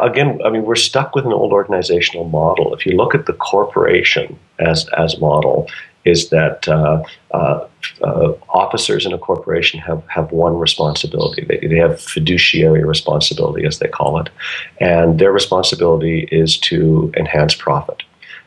again, I mean, we're stuck with an old organizational model. If you look at the corporation as as model, is that uh, uh, uh, officers in a corporation have, have one responsibility. They, they have fiduciary responsibility, as they call it, and their responsibility is to enhance profit.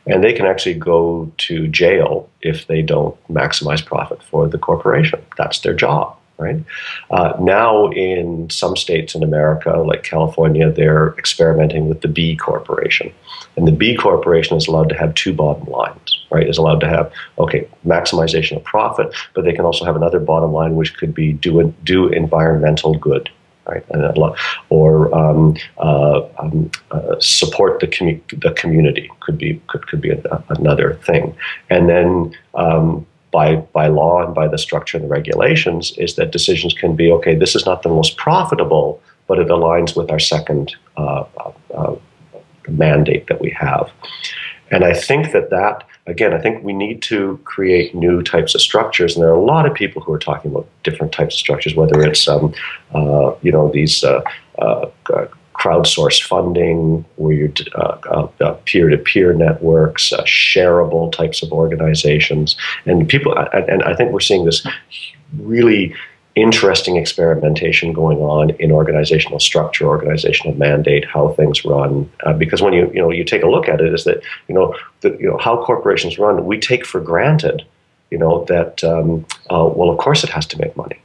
And they can actually go to jail if they don't maximize profit for the corporation. That's their job right? Uh, now, in some states in America, like California, they're experimenting with the B corporation. And the B corporation is allowed to have two bottom lines, right? Is allowed to have, okay, maximization of profit, but they can also have another bottom line, which could be do, do environmental good, right? or um, uh, um, uh, support the, commu- the community could be could, could be a, another thing, and then um, by, by law and by the structure and the regulations is that decisions can be okay, this is not the most profitable, but it aligns with our second uh, uh, uh, mandate that we have. And I think that that, again, I think we need to create new types of structures. And there are a lot of people who are talking about different types of structures, whether it's, um, uh, you know, these uh, uh, crowdsourced funding, where you're uh, uh, uh, peer-to-peer networks, uh, shareable types of organizations, and people. And I think we're seeing this really interesting experimentation going on in organizational structure, organizational mandate, how things run. Uh, because when you you know you take a look at it, is that you know the, you know how corporations run, we take for granted, you know that um, uh, well, of course it has to make money.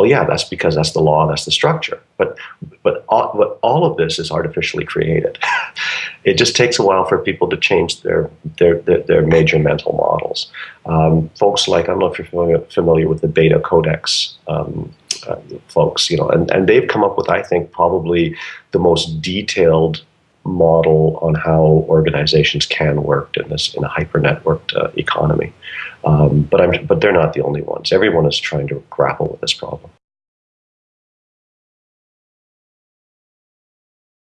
Well, yeah, that's because that's the law, that's the structure. But but all, but all of this is artificially created. it just takes a while for people to change their their their, their major mental models. Um, folks like I don't know if you're familiar, familiar with the Beta Codex. Um, uh, folks, you know, and, and they've come up with, I think, probably the most detailed model on how organizations can work in this in a hyper networked uh, economy. Um, but I'm but they're not the only ones. Everyone is trying to grapple with this problem.